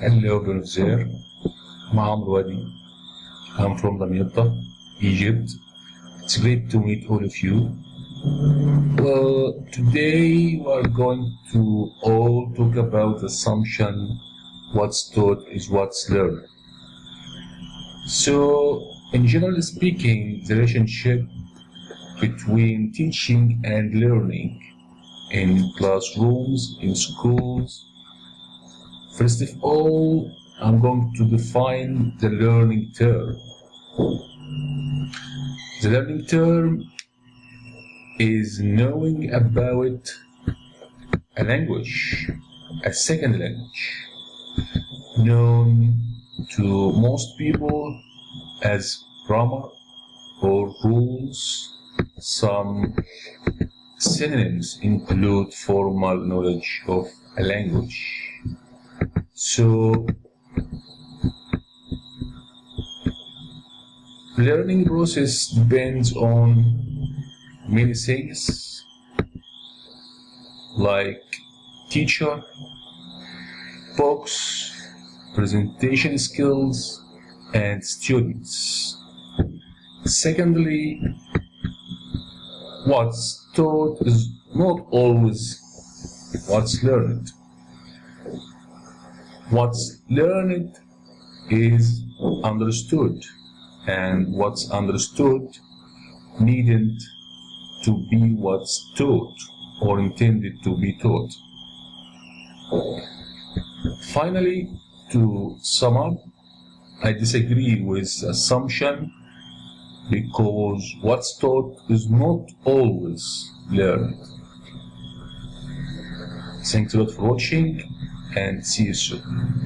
Hello, there. Maham Wadi. I'm from Damietta, Egypt. It's great to meet all of you. Well, today we're going to all talk about the assumption what's taught is what's learned. So, in general speaking, the relationship between teaching and learning in classrooms, in schools. First of all, I'm going to define the learning term. The learning term is knowing about a language, a second language, known to most people as grammar or rules. Some synonyms include formal knowledge of a language. So, learning process depends on many things like teacher, books, presentation skills, and students. Secondly, what's taught is not always what's learned. What's learned is understood, and what's understood needn't to be what's taught or intended to be taught. Finally, to sum up, I disagree with assumption because what's taught is not always learned. Thanks a lot for watching and see you soon.